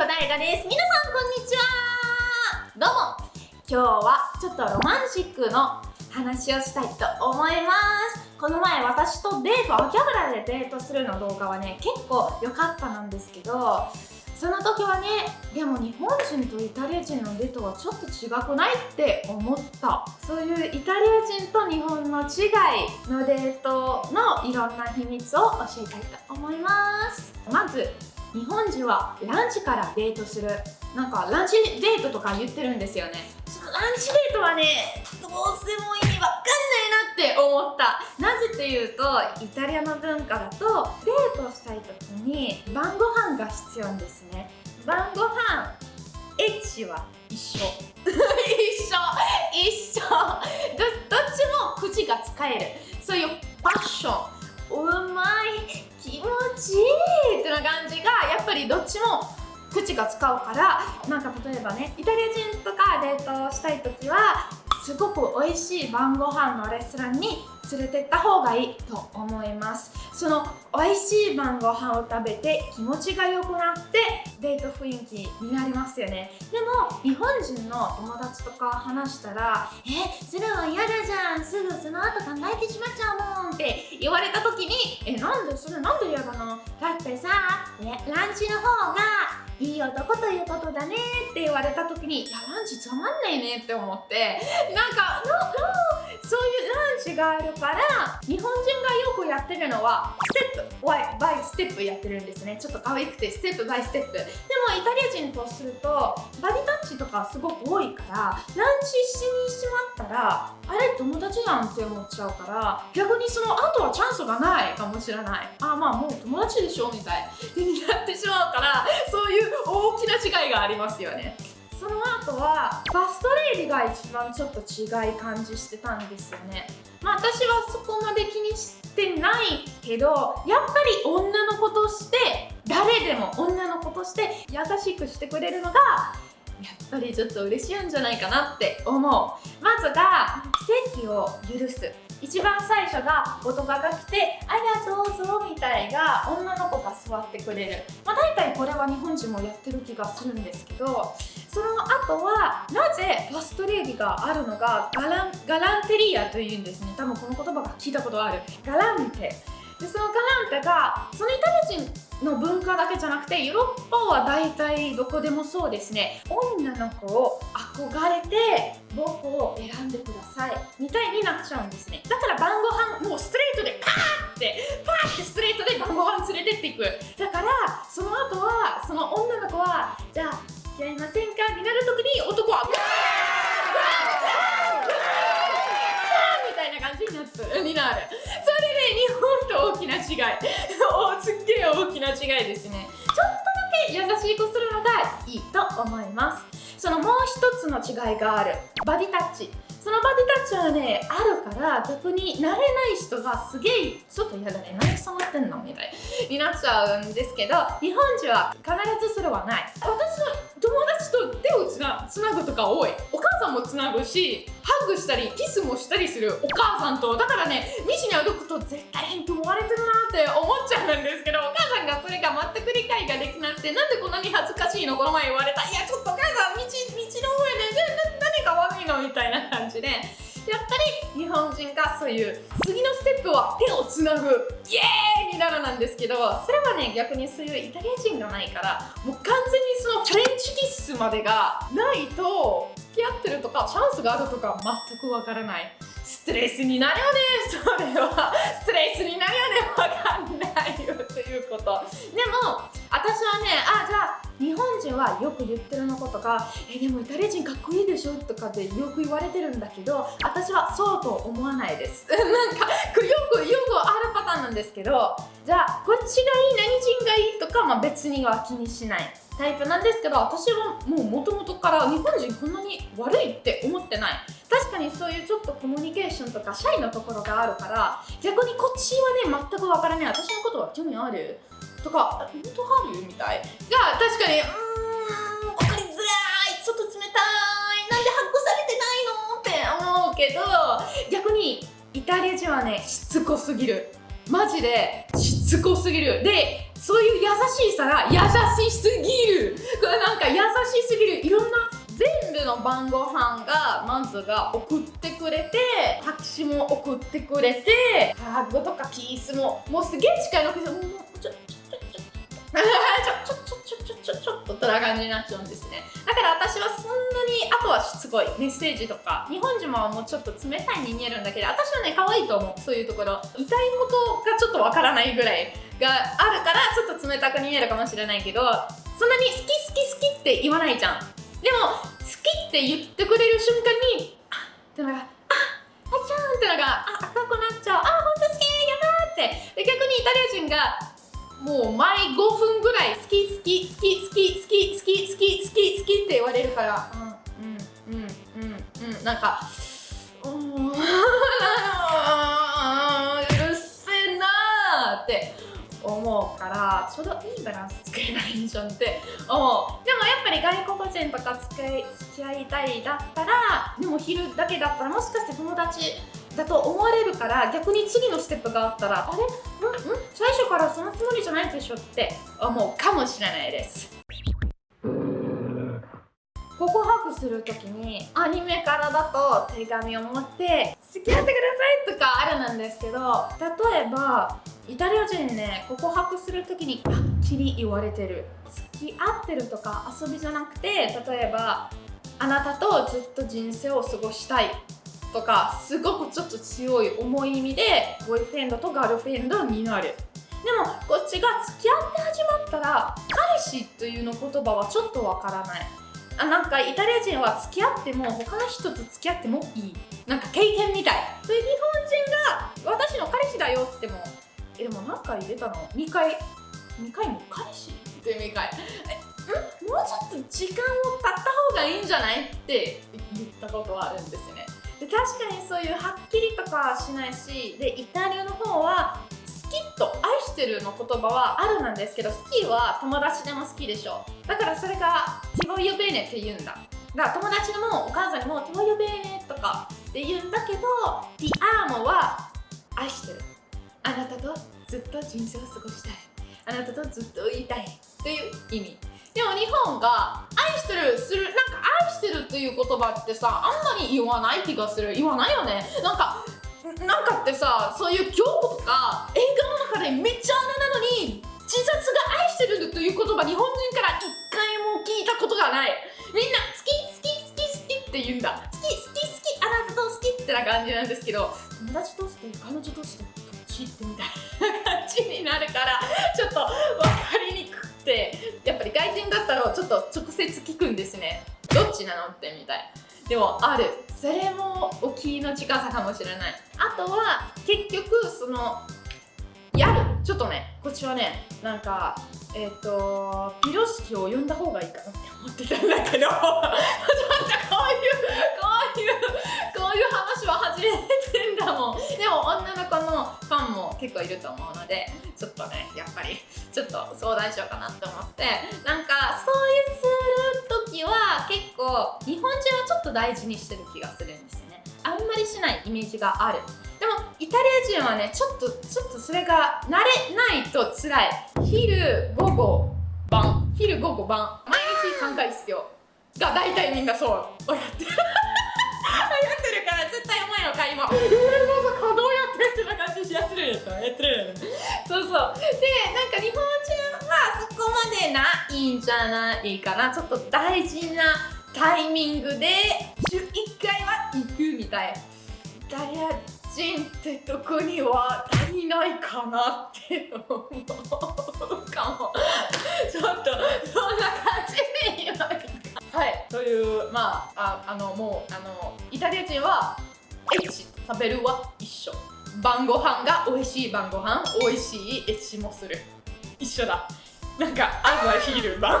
子大我です。皆さんこんにちは。どうも。今日はちょっとロマンチックの話をしたいと思います。この前私とデート秋葉原でデートするの動画はね結構良かったなんですけどその時はねでも日本人とイタリア人のデートはちょっと違くないって思った。そういうイタリア人と日本の違いのデートのいろんな秘密を教えたいと思います。まず日本人はランチからデートする。なんかランチデートとか言ってるんですよね。そのランチデートはねどうせも意味わかんないなって思った。なぜっていうとイタリアの文化だとデートしたい時に晩ご飯が必要ですね。晩ご飯エッチは一緒。一緒。一緒。どどっちも口が使える。そういうパッション。うまい。気持ちいい。ってな感じがやっぱりどっちも口が使うから。なんか例えばねイタリア人とかデートしたい時はすごく美味しい晩ご飯のレストランに連れてった方がいいと思います。その美味しい晩ご飯を食べて気持ちが良くなってデート雰囲気になりますよね。でも日本人の友達とか話したら「えそれは嫌だじゃん。すぐその後考えてしまっちゃうもん」って言われた時に「えなんでそれなんで嫌だの？だってさ、ランチの方がいい男ということだねって言われた時にいやランチつまんないねって思ってなんかののそういうランチがあるから日本人がよくやってるのはステップバイバイステップやってるんですね。ちょっと可愛くてステップバイステップでもイタリア人とするとバディタッチとかすごく多いからランチしにしまったらあれ友達やんって思っちゃうから逆にその後はチャンスがないかもしれない。あまあもう友達でしょみたいに なってしまうからそういう大きな違いがありますよね。その後はファストレイディが一番ちょっと違い感じしてたんですよね。まあ私はそこまで気にしてないけどやっぱり女の子として誰でも女の子として優しくしてくれるのがやっぱりちょっと嬉しいんじゃないかなって思う。まずが奇跡を許す。一番最初が男が来て「ありがとうぞ」みたいが女の子が座ってくれる。まあ大体これは日本人もやってる気がするんですけどその後はなぜファストレディがあるのがガランガランテリアというんですね。多分この言葉が聞いたことある。ガランテ。でそのガランテがそのイタリア人の文化だけじゃなくてヨーロッパは大体どこでもそうですね。女の子を憧れて僕を選んでください。みたいになっちゃうんですね。だから晩ご飯もうストレートでパーってパーってストレートで晩ご飯連れてっていく。だからその後はその女の子はじゃあ付き合いませんか？になる時に男はみたいな感じになる。きな違い。すっげえ大きな違いですね。ちょっとだけ優しくするのがいいと思います。そのもう一つの違いがある。バディタッチ。そのバディタッチはねあるから逆に慣れない人がすげえちょっと嫌だね何触ってんのみたいになっちゃうんですけど日本人は必ずそれはない。私の友達と手をつなつなぐとか多い。お母さんもつなぐしハグしたりキスもしたりするお母さんと。だからね道に歩くと絶対変と思われてるなって思っちゃうんですけどお母さんがそれが全く理解ができなくてなんでこんなに恥ずかしいの？この前言われた。いやちょっとお母さん道でやっぱり日本人がそういう次のステップは手をつなぐイエーイになるなんですけどそれはね逆にそういうイタリア人がないからもう完全にそのフレンチキッスまでがないと付き合ってるとかチャンスがあるとか全くわからない。ストレスになるよね。それはストレスになるよね。わかんないよということ。でも私はねあじゃあ日本人はよく言ってるのことが「えでもイタリア人かっこいいでしょ?」とかでよく言われてるんだけど私はそうと思わないです。なんかよくよくあるパターンなんですけどじゃあこっちがいい何人がいい？とか、まあ、別には気にしない。タイプなんですけど私はもう元々から日本人こんなに悪いって思ってない。確かにそういうちょっとコミュニケーションとかシャイなところがあるから逆にこっちはね全くわからない。私のことは興味ある？とか本当あるみたい。が確かにうーん分かりづらい。ちょっと冷たい。なんでハックされてないのって思うけど逆にイタリア人はねしつこすぎる。マジでしつこすぎる。でそういう優しさが優しすぎる。これなんか優しすぎる。いろんな全部の晩ご飯がマンズが送ってくれて拍手も送ってくれてハーグとかピースももうすげえ近いのけどもうちょちょちょちょちょちょちょちょちょちょっとっと、ちょっとになっちゃうんですね。だから私はそんなにあとはっと、ちい。メッセージとか。日本ちはもうちょっと冷たいに見えるんだけど私はね可愛いと思う。そういうところ。歌いっがちょっとわからないぐらい。あるからちょっと冷たく見えるかもしれないけどそんなに好き好き好きって言わないじゃん。でも好きって言ってくれる瞬間にあってのがああちゃんってのがあ赤くなっちゃう。あ本当好きやばーって。で逆にイタリア人がもう毎5分ぐらい好き好き好き好き好き好き好き好き好きって言われるから。うんうんうんうんうんなんか うーんうるせえなーって思うからちょうどいいバランス作ればいいじゃんって。思うでもやっぱり外国人とか付き合い付き合いたいだったらでも昼だけだったらもしかして友達だと思われるから逆に次のステップがあったらあれ？うん？うん？最初からそのつもりじゃないでしょって思うかもしれないです。告白するときにアニメからだと手紙を持って付き合ってくださいとかあるなんですけど例えばイタリア人ね告白するときにはっきり言われてる。付き合ってるとか遊びじゃなくて例えばあなたとずっと人生を過ごしたいとかすごくちょっと強い重い意味でボイフレンドとガールフレンドになる。でもこっちが付き合って始まったら彼氏というの言葉はちょっとわからない。あなんかイタリア人は付き合っても他の人と付き合ってもいい。なんか経験みたい。それたの？2回2回も彼氏って2回えん？もうちょっと時間を経った方がいいんじゃない？って言ったことはあるんですね。で確かにそういうはっきりとかしないしでイタリアの方は好きと愛してるの言葉はあるなんですけど好きは友達でも好きでしょ。だからそれがティボイオベーネって言うんだ。だから友達にもお母さんにもティボイオベーネとかって言うんだけどティアーモは愛してる。あなたと？ずっと人生を過ごしたい。あなたとずっといたい。という。意味。でも日本が愛してるする。なんか愛してるという言葉ってさあんまり言わない気がする。言わないよね？なんかなんかってさそういう教科とか映画の中でめっちゃ穴なのに自殺が愛してるという言葉日本人から一回も聞いたことがない。みんな好き好き好き好きって言うんだ。好き好き好きあなたと好きってな感じなんですけど友達として？彼女として？どってみたいな感じになるからちょっと分かりにくくてやっぱり外人だったらちょっと直接聞くんですね。どっちなのってみたい。でもある。それも大きいの近さかもしれない。あとは結局そのやる。ちょっとねこっちはねなんかえっ、とピロシキを呼んだ方がいいかなって思ってたんだけど。ちょっとこういうこういうこういう話は初めてもでも女の子のファンも結構いると思うのでちょっとねやっぱりちょっと相談しようかなって思ってなんかそういうする時は結構日本人はちょっと大事にしてる気がするんですよね。あんまりしないイメージがある。でもイタリア人はねちょっとちょっとそれが慣れないと辛い。昼午後晩昼午後晩毎日3回必要が大体みんなそう。やってるやって。絶対お前の会も「えー、まさかどうやって?」ってな感じやってるやつやってるそうそう。でなんか日本人はそこまでないんじゃないかなちょっと大事なタイミングで週1回は行くみたい。イタリア人ってとこには足りないかなって思うかも。ちょっとそんな感じ。というまあああのもうあのイタリア人はエッチ食べるは一緒。晩ご飯が美味しい晩ご飯美味しいエッチもする。一緒だ。なんか朝昼晩。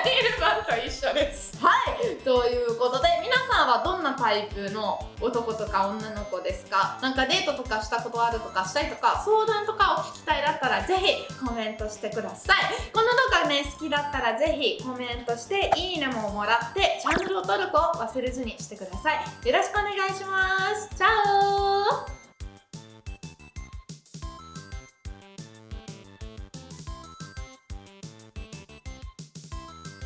朝昼晩と一緒ですはいということで皆さんはどんなタイプの男？とか女の子ですかなんかデートとかしたことあるとかしたいとか相談とかを聞きたいだったらぜひコメントしてくださいこの動画ね好きだったらぜひコメントしていいねももらってチャンネル登録を忘れずにしてくださいよろしくお願いしますチャオ